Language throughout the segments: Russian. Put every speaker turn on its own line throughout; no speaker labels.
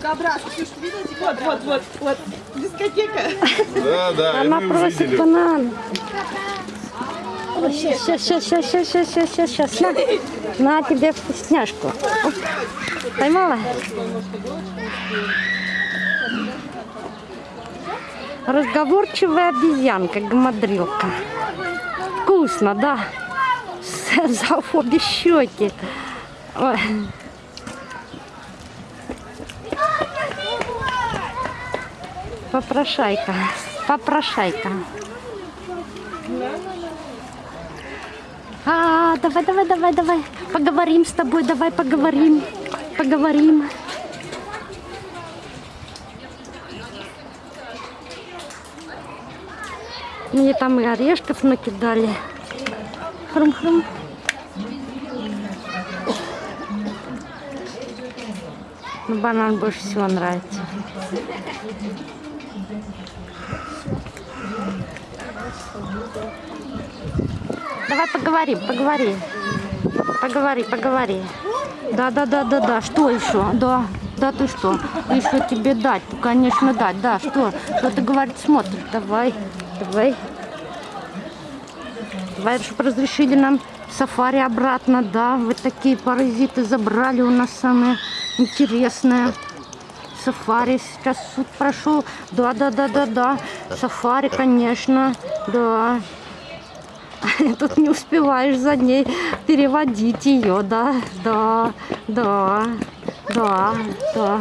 Дикобраз. Ксюш, ты видела? Вот, вот, вот, вот. Дискотека.
Да, да,
Она просит банан. Сейчас, сейчас, сейчас, сейчас, сейчас, сейчас, сейчас, сейчас, на, на тебе вкусняшку. Поймала? Разговорчивая обезьянка, гамадрилка. Вкусно, да? За обе щеки. Ой. Попрошайка, попрошайка. А, давай, давай, давай, давай. Поговорим с тобой, давай поговорим. Поговорим. Мне там и орешков накидали. Хрум-хрум. Ну, банан больше всего нравится. Давай поговорим, поговори. Поговори, поговори. Да, да, да, да, да. Что еще? Да, да, ты что? Еще тебе дать? Конечно, дать. Да, что? Что ты говорит, смотришь? Давай, давай. Давай, чтобы разрешили нам сафари обратно, да. Вы такие паразиты забрали у нас самое интересное. Сафари сейчас суд прошел. Да, да, да, да, да. Сафари, конечно, да. Тут не успеваешь за ней переводить ее, да, да, да, да, да.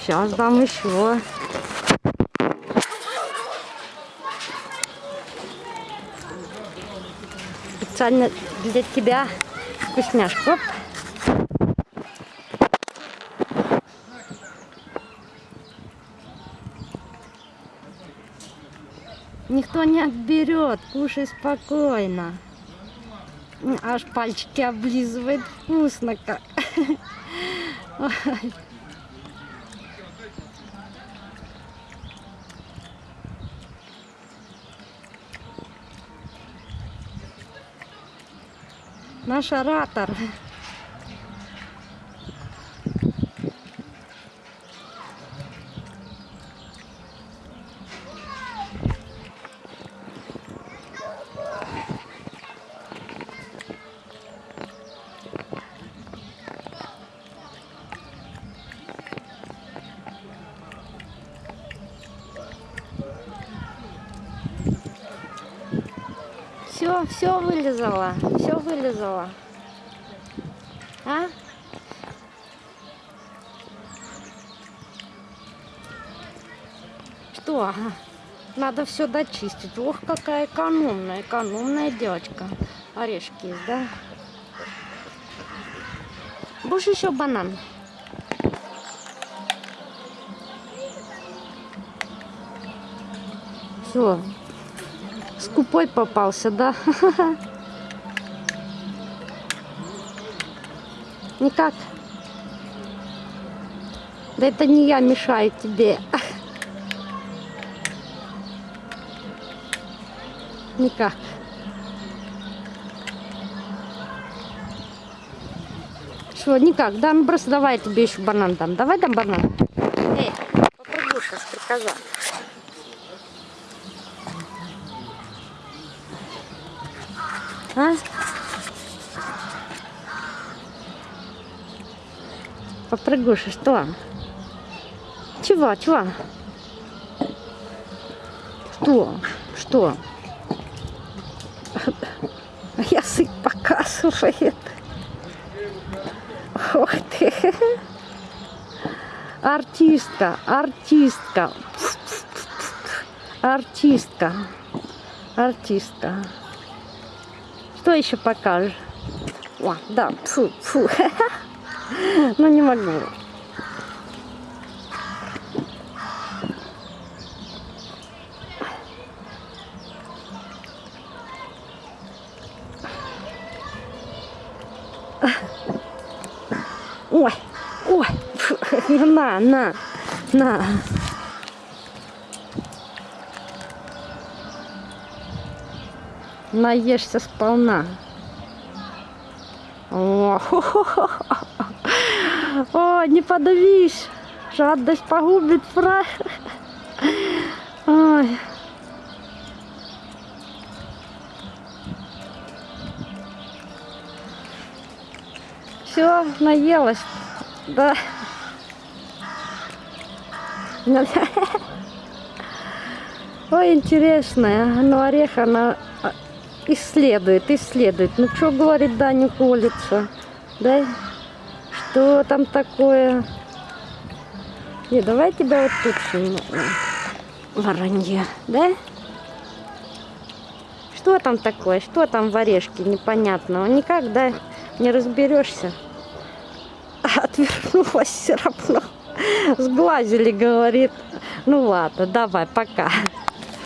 Сейчас дам еще. Специально для тебя вкусняшку. Никто не отберет, кушай спокойно. Аж пальчики облизывает, вкусно как. Ой. Наш оратор. Все, все вылезала, все вылезала. А? Что? Надо все дочистить. Ох, какая экономная, экономная девочка. Орешки есть, да? Будешь еще банан? Все. Скупой попался, да? Никак. Да это не я мешаю тебе. Никак. Что, никак? Да, ну просто давай я тебе еще банан дам. Давай дам банан. Эй, попрыгуша, стрекоза. А? Попрыгуша, что? Чего, чего? Что? Что? Язык показывает. Ох ты. Артистка, артистка. Артистка. Артистка. Что еще покажешь? О, да, фу, фу. Ну не могу. Ой, ой, фу, на, на, на. Наешься сполна. О, хо-хо-хо. О, не подавись. Жадность погубит фра. Ой. Все, наелась. Да. Ой, интересная. Ну, орех она а, исследует, исследует. Ну, что говорит, да, колется. Да? Что там такое? Не, давай тебя вот тут сниму. Воронье, да? Что там такое? Что там в орешке непонятного? Никак, да, не разберешься. Отвернулась все равно. Сглазили, говорит. Ну ладно, давай, пока.